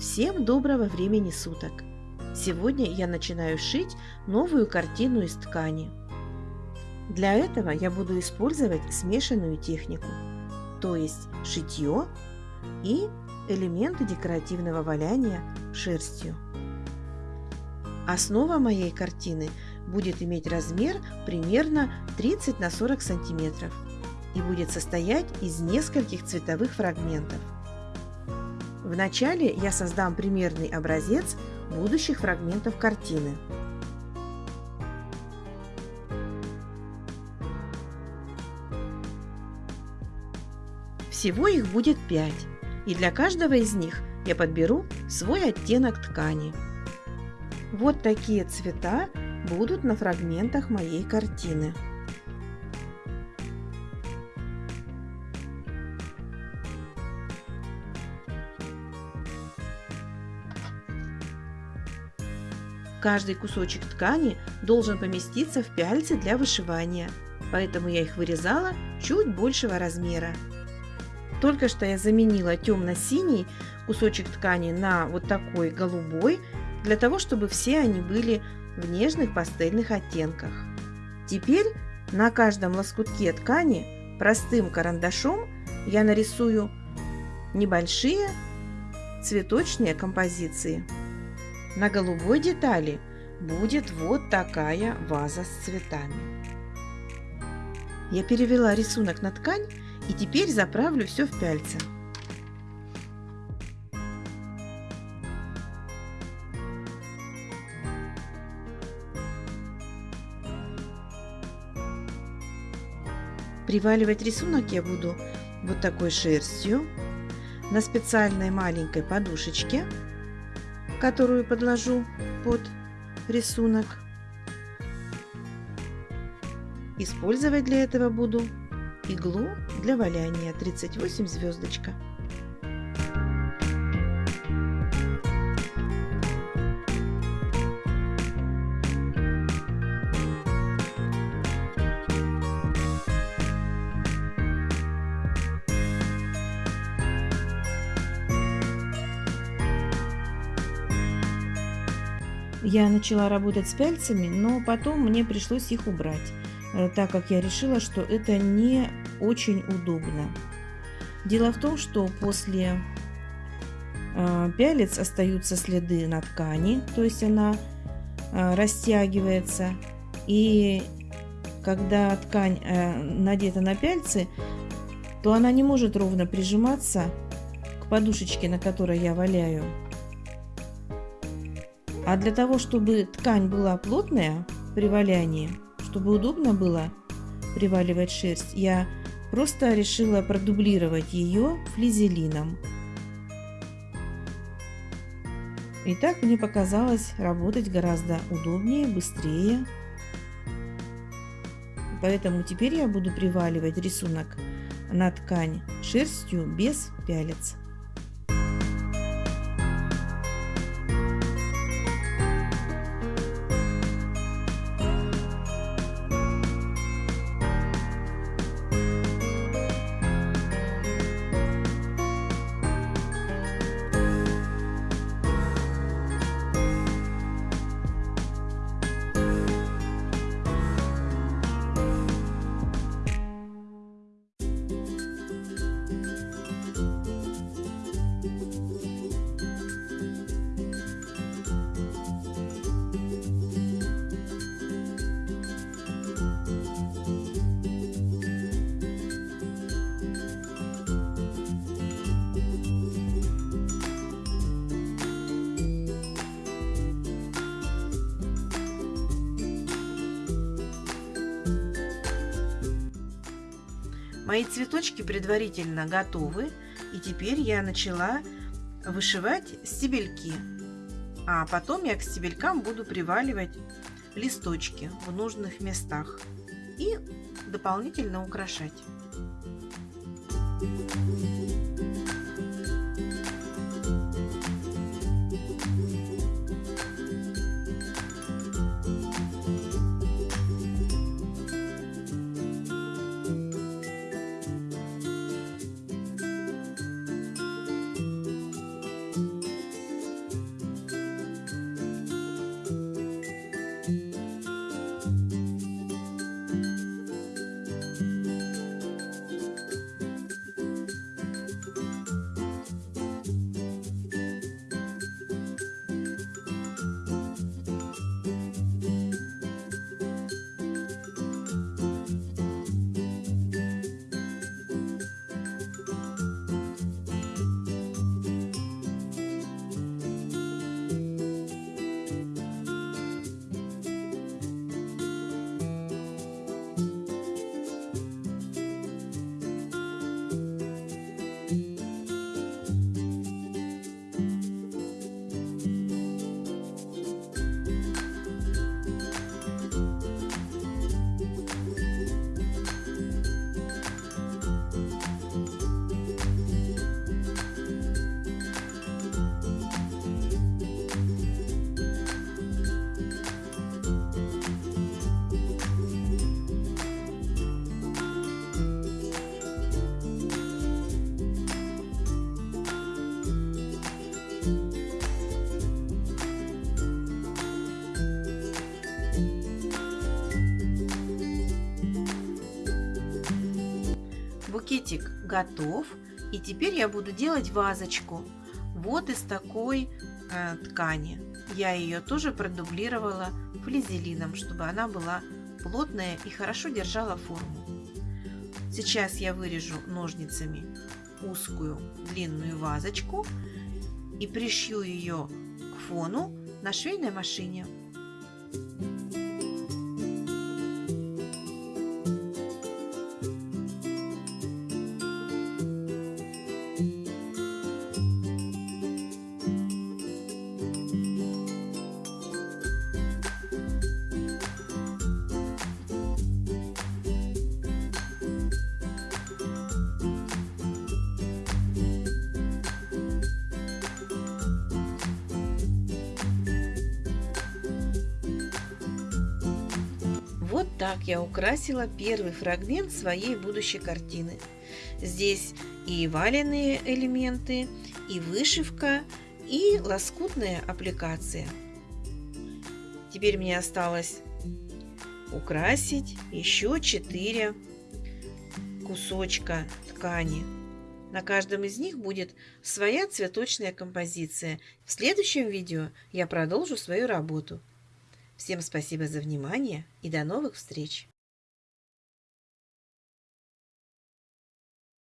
Всем доброго времени суток! Сегодня я начинаю шить новую картину из ткани. Для этого я буду использовать смешанную технику, то есть шитье и элементы декоративного валяния шерстью. Основа моей картины будет иметь размер примерно 30 на 40 сантиметров и будет состоять из нескольких цветовых фрагментов – Вначале я создам примерный образец будущих фрагментов картины. Всего их будет 5, и для каждого из них я подберу свой оттенок ткани. Вот такие цвета будут на фрагментах моей картины. Каждый кусочек ткани должен поместиться в пяльцы для вышивания, поэтому я их вырезала чуть большего размера. Только что я заменила темно-синий кусочек ткани на вот такой голубой, для того, чтобы все они были в нежных пастельных оттенках. Теперь на каждом лоскутке ткани простым карандашом я нарисую небольшие цветочные композиции. На голубой детали будет вот такая ваза с цветами. Я перевела рисунок на ткань и теперь заправлю все в пяльце. Приваливать рисунок я буду вот такой шерстью на специальной маленькой подушечке которую подложу под рисунок. Использовать для этого буду иглу для валяния 38 звездочка. Я начала работать с пяльцами, но потом мне пришлось их убрать, э, так как я решила, что это не очень удобно. Дело в том, что после э, пялец остаются следы на ткани, то есть она э, растягивается. И когда ткань надета на пяльцы, то она не может ровно прижиматься к подушечке, на которой я валяю. А для того, чтобы ткань была плотная при валянии, чтобы удобно было приваливать шерсть, я просто решила продублировать ее флизелином. И так мне показалось работать гораздо удобнее, быстрее. Поэтому теперь я буду приваливать рисунок на ткань шерстью без пялец. Мои цветочки предварительно готовы, и теперь я начала вышивать стебельки. А потом я к стебелькам буду приваливать листочки в нужных местах и дополнительно украшать. Букетик готов. И теперь я буду делать вазочку. Вот из такой э, ткани. Я ее тоже продублировала флизелином, чтобы она была плотная и хорошо держала форму. Сейчас я вырежу ножницами узкую длинную вазочку и пришью ее к фону на швейной машине. Вот так я украсила первый фрагмент своей будущей картины. Здесь и валенные элементы, и вышивка, и лоскутная аппликация. Теперь мне осталось украсить еще 4 кусочка ткани. На каждом из них будет своя цветочная композиция. В следующем видео я продолжу свою работу. Всем спасибо за внимание и до новых встреч!